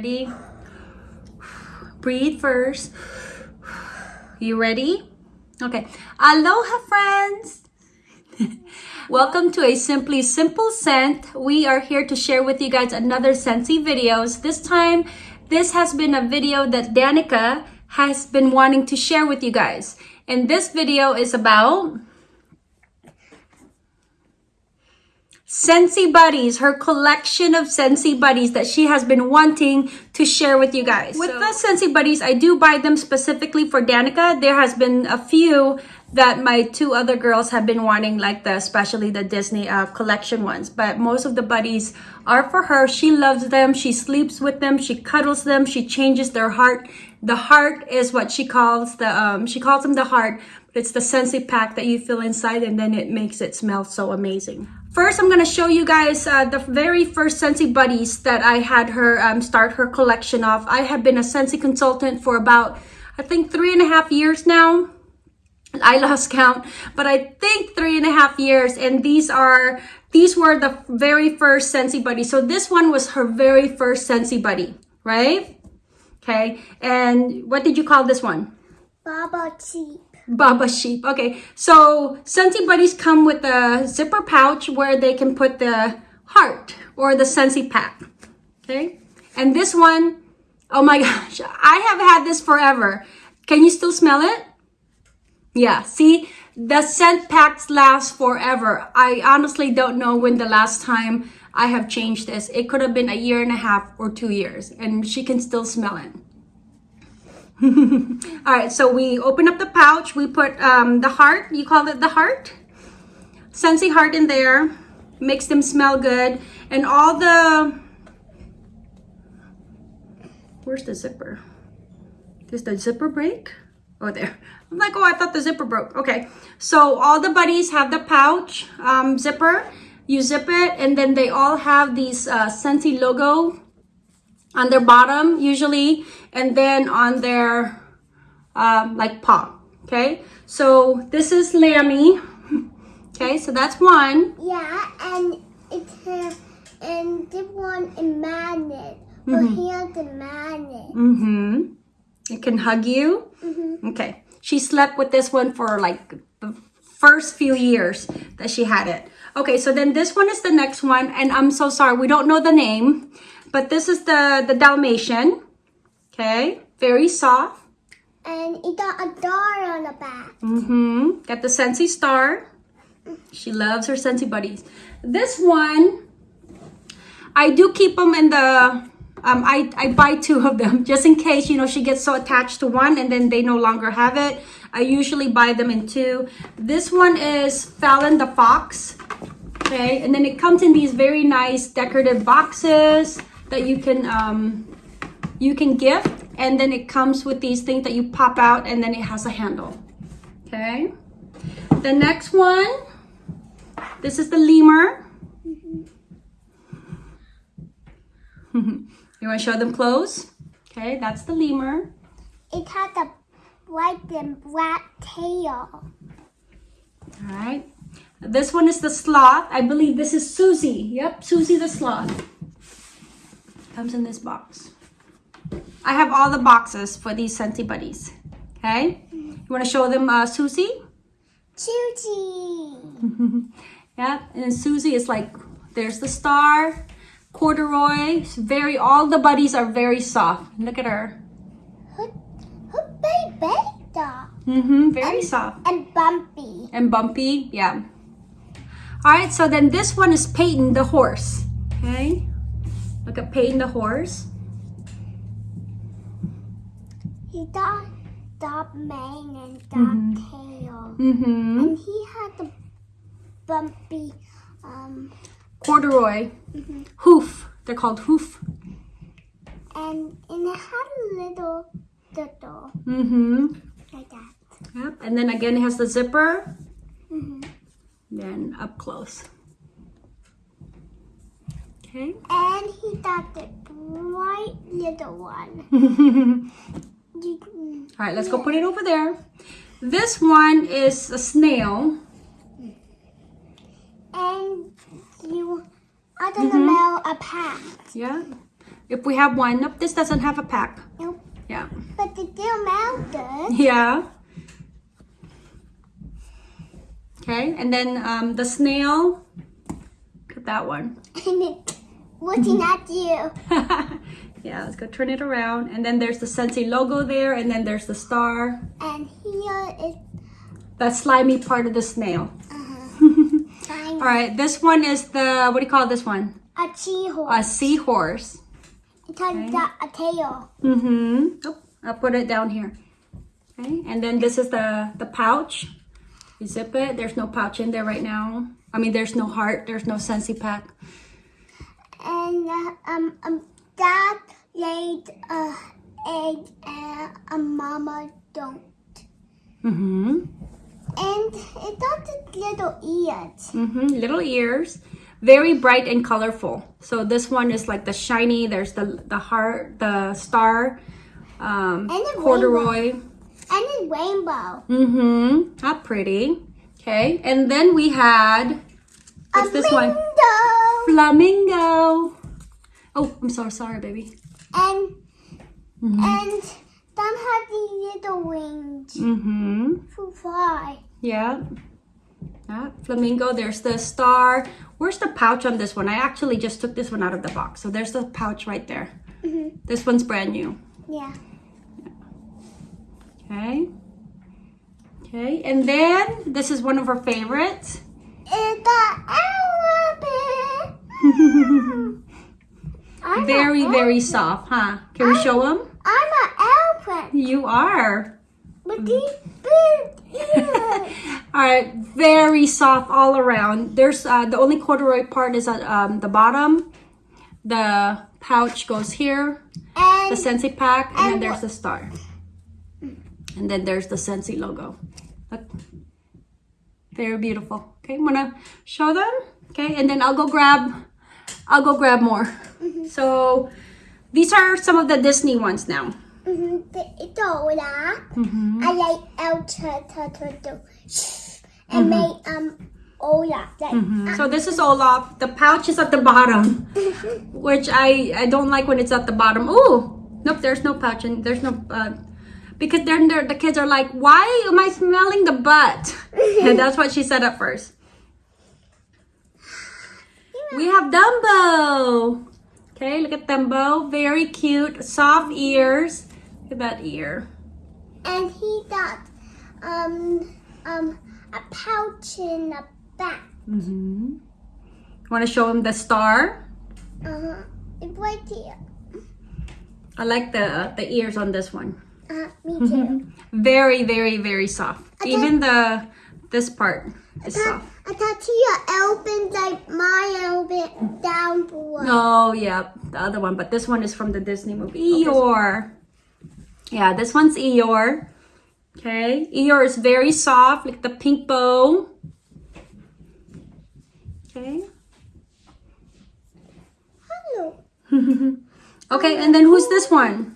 Ready? Breathe first. You ready? Okay. Aloha, friends. Welcome to a Simply Simple Scent. We are here to share with you guys another Scentsy videos. This time, this has been a video that Danica has been wanting to share with you guys. And this video is about Scentsy Buddies, her collection of Scentsy Buddies that she has been wanting to share with you guys. With so, the Scentsy Buddies, I do buy them specifically for Danica. There has been a few that my two other girls have been wanting, like the especially the Disney uh, collection ones. But most of the buddies are for her. She loves them. She sleeps with them. She cuddles them. She changes their heart. The heart is what she calls the um, she calls them the heart. But it's the Scentsy pack that you feel inside, and then it makes it smell so amazing. First, I'm going to show you guys uh, the very first Scentsy Buddies that I had her um, start her collection off. I have been a Scentsy consultant for about, I think, three and a half years now. I lost count, but I think three and a half years. And these are, these were the very first Scentsy Buddy. So this one was her very first Scentsy Buddy, right? Okay. And what did you call this one? Baba Cheap. Baba Sheep. Okay, so Scentsy Buddies come with a zipper pouch where they can put the heart or the Scentsy pack. Okay, and this one, oh my gosh, I have had this forever. Can you still smell it? Yeah, see, the scent packs last forever. I honestly don't know when the last time I have changed this. It could have been a year and a half or two years, and she can still smell it. all right so we open up the pouch. We put um, the heart. You call it the heart? Scentsy heart in there. Makes them smell good. And all the where's the zipper? Does the zipper break? Oh there. I'm like oh i thought the zipper broke. Okay. So all the buddies have the pouch um, zipper. You zip it and then they all have these uh, logo on their bottom usually and then on their um, like paw okay? So this is Lammy okay? So that's one. Yeah and it's uh, and this one is magnet mm -hmm. here's the magnet mm-hmm. It can hug you. Mm -hmm. okay. She slept with this one for like the first few years that she had it. Okay so then this one is the next one and i'm so sorry we don't know the name but this is the, the Dalmatian. Okay, very soft. And it got a star on the back. Mm-hmm. Got the Scentsy star. She loves her Scentsy buddies. This one, I do keep them in the, um, I, I buy two of them just in case, you know, she gets so attached to one and then they no longer have it. I usually buy them in two. This one is Fallon the Fox. Okay, and then it comes in these very nice decorative boxes that you can um, you can gift and then it comes with these things that you pop out and then it has a handle. Okay? The next one this is the lemur. You want to show them close okay that's the lemur. It has a white and black tail. All right. This one is the sloth. I believe this is susie. Yep susie the sloth comes in this box. I have all the boxes for these Scentsy Buddies. Okay? You want to show them uh, Susie? Susie! yeah, and Susie is like, there's the star, corduroy, very, all the buddies are very soft. Look at her. Her, her baby Mm-hmm, very and, soft. And bumpy. And bumpy, yeah. All right, so then this one is Peyton the horse. Okay. Look at Peyton the horse. He got the mane and the mm -hmm. tail. Mm -hmm. And he had the bumpy um, corduroy mm -hmm. hoof. They're called hoof. And and it had a little little. Mm-hmm. Like that. Yep. And then again it has the zipper. Mm-hmm. Then up close. Okay. And he got the bright little one. All right, let's go put it over there. This one is a snail. And you, I don't mm -hmm. know, a pack. Yeah. If we have one. Nope, this doesn't have a pack. Nope. Yeah. But the deer mouth does. Yeah. Okay, and then um, the snail. Look at that one. Looking at you. yeah, let's go turn it around. And then there's the Scentsy logo there, and then there's the star. And here is That slimy part of the snail. trying All right, this one is the, what do you call this one? a seahorse. A seahorse. It has got a tail. Mm-hmm. Oh, I'll put it down here. Okay, and then this is the, the pouch. You zip it. There's no pouch in there right now. I mean, there's no heart. There's no Scentsy pack. And uh, um, um, dad laid a egg and a mama don't. Mm-hmm. And it got little ears. Mm-hmm. Little ears. Very bright and colorful. So this one is like the shiny. There's the the heart, the star, um, corduroy. And a rainbow. Mm-hmm. How pretty. Okay. And then we had what's a this one? Flamingo. Oh, I'm so sorry, baby. And Mm-hmm. and some have these little wings Mm-hmm. to fly. Yeah. Yeah. Flamingo. There's the star. Where's the pouch on this one? I actually just took this one out of the box. So there's the pouch right there. Mhm. This one's brand new. Yeah. Okay. Okay. And then this is one of our favorites. It's an elephant. I'm very, very soft, huh? Can we show them? I'm an elephant. You are. With these big ears. All right, very soft all around. There's uh, the only corduroy part is at um, the bottom. The pouch goes here, the Scentsy pack, and then there's the star. And then there's the Scentsy logo. Look. Very beautiful. Okay, I'm gonna show them. Okay, and then I'll go grab, I'll go grab more. So these are some of the Disney ones now. Mhm, the- Mm-hmm. I like El Turtle and make um Ola. Like, So this is Olaf. The pouch is at the bottom, which I I don't like when it's at the bottom. Oh, nope, there's no pouch and there's no uh, because then the kids are like, why am I smelling the butt? and that's what she said at first. We have Dumbo. Okay, look at Dumbo. Very cute, soft ears. Look at that ear. and he got um um a pouch in the back. Mm-hmm. Want to show him the star? Uh, it's right here. I like the the ears on this one. Uh, me too. Very, very, very soft. Even the this part is soft. I thought you elephant like my elephant down below. Oh, yeah, the other one, but this one is from the Disney movie. Eeyore. Yeah, this one's Eeyore. Okay, Eeyore is very soft, like the pink bow. Okay. Hello. Okay, and then who's this one?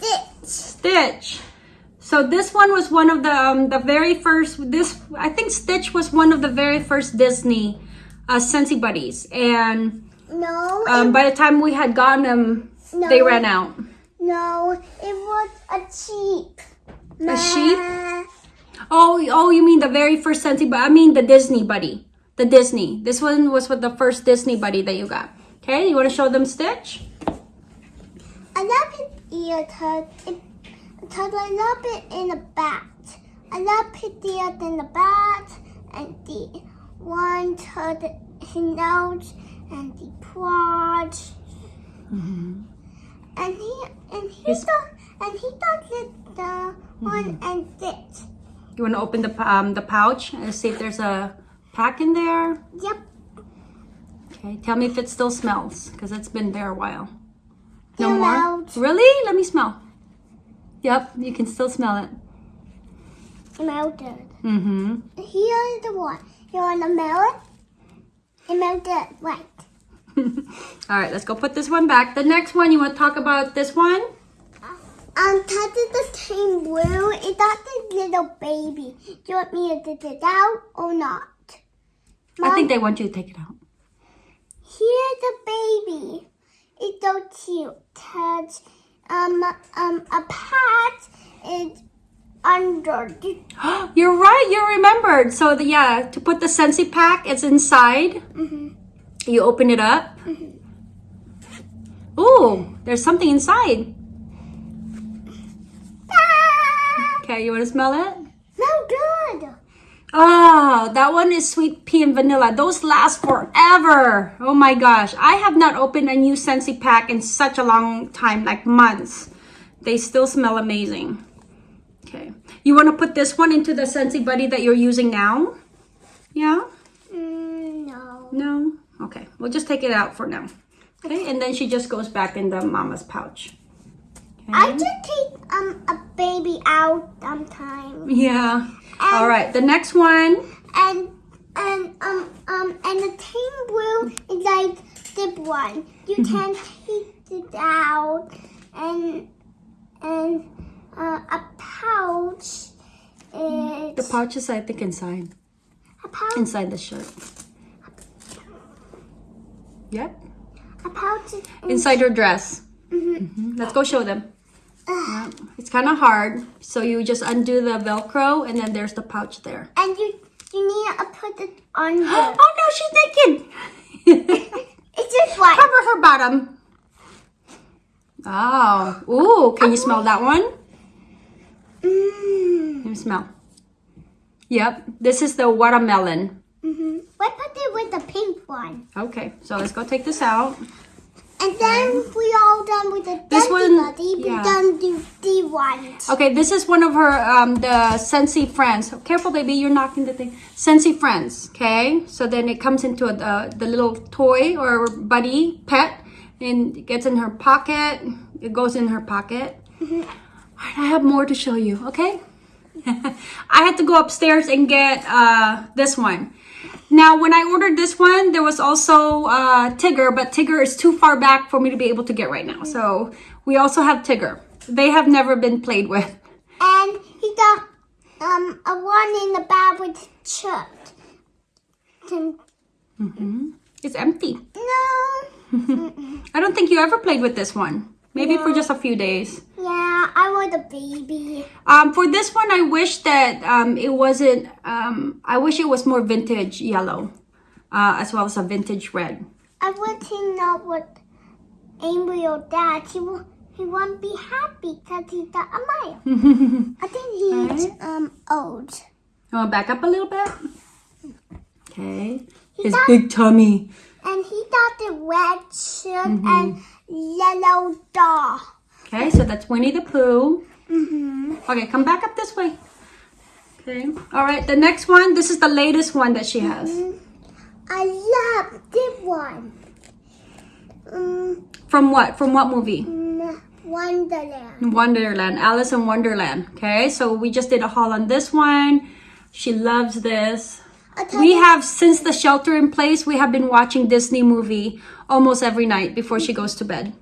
This. Stitch. So this one was one of the um, the very first. This I think Stitch was one of the very first Disney uh, Scentsy buddies, and No. um, it, by the time we had gotten them, they ran out. no. It was a sheep. A sheep? Oh, oh, you mean the very first Scentsy? But I mean the Disney buddy, the Disney. This one was with the first Disney buddy that you got. Okay, you want to show them Stitch? I love his ear it cause I love it in the back. I love ears in the back and the one to the his nose and the paws. And he and he His- does and he does it the one and this. You want to open the um, the pouch and see if there's a pack in there? Yep. Okay, tell me if it still smells because it's been there a while. No It more? smells. Really? Let me smell. Yep, you can still smell it. Melted. Mm-hmm. Here's the one. You wanna smell it? It melted right. All right, let's go put this one back. The next one, you want to talk about this one? Um, touch the same blue. Is that the little baby? Do you want me to take it out or not? I think they want you to take it out. Here's the baby. It's so cute. Cause um um a pat is under. You're right, you remembered. So the, yeah, to put the Scentsy pack, it's inside. You open it up. Ooh, there's something inside. Ah, Okay, you want to smell it? Oh, that one is sweet pea and vanilla. Those last forever. Oh my gosh. I have not opened a new Scentsy pack in such a long time, like months. They still smell amazing. Okay. You want to put this one into the Scentsy Buddy that you're using now? Yeah? Mm, no. No? Okay. We'll just take it out for now. Okay. And then she just goes back in the mama's pouch. I just take um a baby out sometime. Yeah. All right. The next one. and and um um and the team blue is like zip one. You can take it out and and uh, a pouch is The pouch is, I think, inside. a pouch Inside the shirt. Yep. a pouch is inside your dress. Mhm. Let's go show them. Yeah. It's kind of hard, so you just undo the Velcro, and then there's the pouch there. and you you need to put it under. oh no, she's naked! it's just one. Cover her bottom. Oh, ooh! Can you smell that one? Mm. Let me smell. Yep, this is the watermelon. Mm-hmm. Why put it with the pink one? Okay, so let's go take this out. And then we all done with the This one- buddy. We yeah. done do the ones. Okay, this is one of her um the Scentsy friends. Careful, baby, you're knocking the thing. Scentsy friends. Okay, so then it comes into a, uh, the little toy or buddy pet, and it gets in her pocket. It goes in her pocket. Alright, I have more to show you. Okay, I had to go upstairs and get uh this one. Now, when I ordered this one, there was also uh, Tigger, but Tigger is too far back for me to be able to get right now. So we also have Tigger. They have never been played with. And he got um a one in the bag with chipped. And- It's empty. No. I don't think you ever played with this one. Maybe for just a few days. Yeah, I want a baby. Um, for this one, I wish that um, it wasn't. Um, I wish it was more vintage yellow, uh, as well as a vintage red. I want to know what Amy or Dad. He will. He won't be happy because he got a mile. I think he's um old. You want to back up a little bit? Okay. His got- big tummy. And he got the red shirt and yellow dog. Okay, so that's Winnie the Pooh. Mm-hmm. Okay, come back up this way. Okay. All right, the next one. This is the latest one that she has. I love this one. Um, From what? From what movie? mm, Wonderland. Wonderland, Alice in Wonderland. Okay, so we just did a haul on this one. She loves this. We have, since the shelter in place, we have been watching Disney movie almost every night before she goes to bed.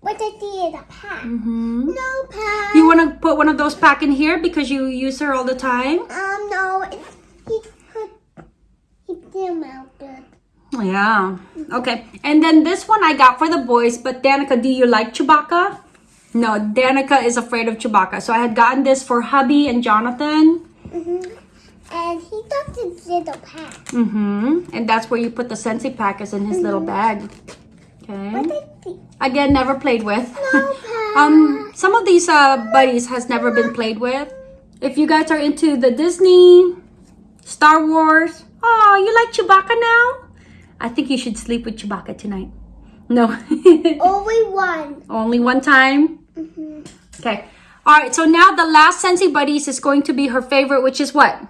What I did a pack. No pack. You want to put one of those pack in here because you use her all the time? Um, no. It, he put. He didn't mount it. Yeah. Okay. And then this one I got for the boys, but Danica, do you like Chewbacca? No, Danica is afraid of Chewbacca. So I had gotten this for hubby and Jonathan. Mm-hmm. And he got this little pack. Mm-hmm. And that's where you put the Scentsy pack is in his little bag. Okay. Again, never played with. No pack. um, some of these uh, buddies has never been played with. If you guys are into the Disney, Star Wars, oh, you like Chewbacca now? I think you should sleep with Chewbacca tonight. No. Only one. Only one time? Mm-hmm. Okay. All right, so now the last Scentsy Buddies is going to be her favorite, which is what?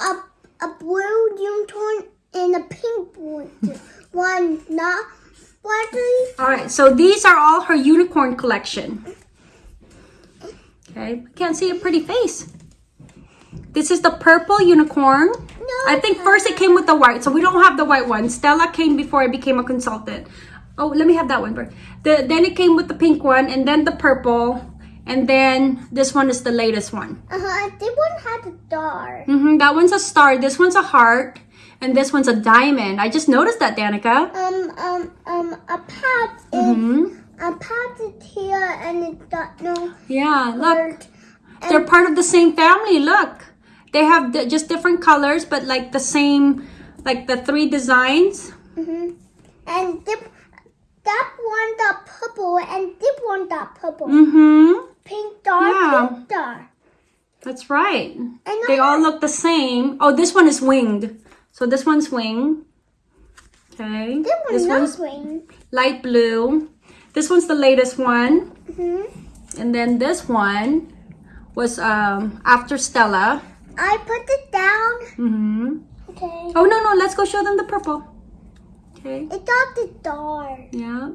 A a blue unicorn and a pink one. one not sparkly. All right, so these are all her unicorn collection. Okay, I can't see a pretty face. This is the purple unicorn. No. I think first it came with the white, so we don't have the white one. Stella came before I became a consultant. Oh, let me have that one first. The, then it came with the pink one, and then the purple, and then this one is the latest one. Uh huh. This one had a star. hmm that one's a star, this one's a heart, and this one's a diamond. I just noticed that, Danica. Um um um a pouch is hmm a pouch is here and it got no Yeah, look. They're part of the same family. Look, they have just different colors, but like the same, like the three designs. hmm And dip, that one got purple and this one got purple. Mm-hmm. Pink star, Yeah. pink. That's right. And They all look the same. Oh, this one is winged. So this one's wing. Okay. This one's This not one's green. light blue. This one's the latest one. hmm And then this one was um after Stella. I put it down. Mm-hmm. Okay. Oh no no, let's go show them the purple. Okay. It got the star. Yeah.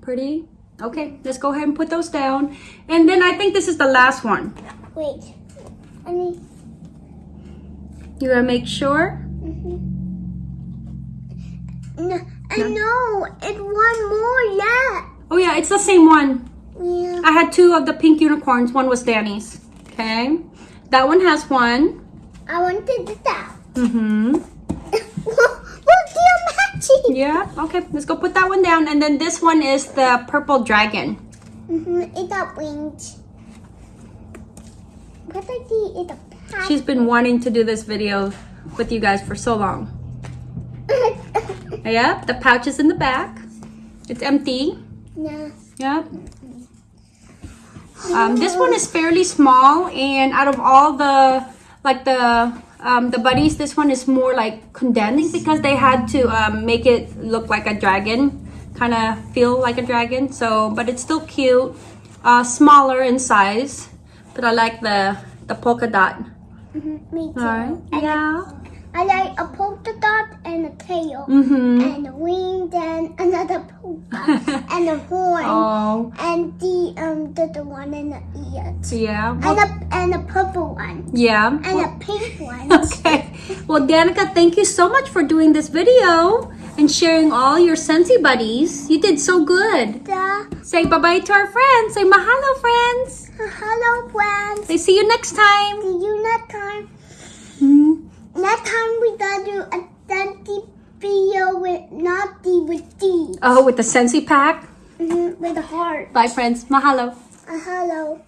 Pretty. Okay, let's go ahead and put those down. And then I think this is the last one. Wait. I need. You gotta make sure. hmm No, I know. It's one more yet. Oh yeah, it's the same one. Yeah. I had two of the pink unicorns. One was Danny's. Okay. That one has one. I wanted it out. Mm-hmm. Look, they're matching. Yeah. Okay, let's go put that one down. And then this one is the purple dragon. Mm-hmm. It got wings. What I see is a pack. She's been wanting to do this video with you guys for so long. Yep, the pouch is in the back. It's empty. yeah. Yep. Um, this one is fairly small, and out of all the like the um, the buddies, this one is more like condensed because they had to um, make it look like a dragon, kind of feel like a dragon. So, but it's still cute, uh, smaller in size. But I like the the polka dot. Mhm, Me too. Yeah. I like a polka dot and a tail. Mhm. And a wing, then another polka. and a horn. Oh. And the um the, the one in the ears. Yeah. And Well, a and a purple one. yeah. And a pink one. Okay. Well, Danica, thank you so much for doing this video and sharing all your Scentsy buddies. You did so good. The, Say bye-bye to our friends. Say mahalo, friends. hello friends. Say see you next time. See you next time. Next time we gonna do a Dante video with not D with D. Oh, with the Scentsy pack. hmm with a heart. Bye, friends. Mahalo. A hello.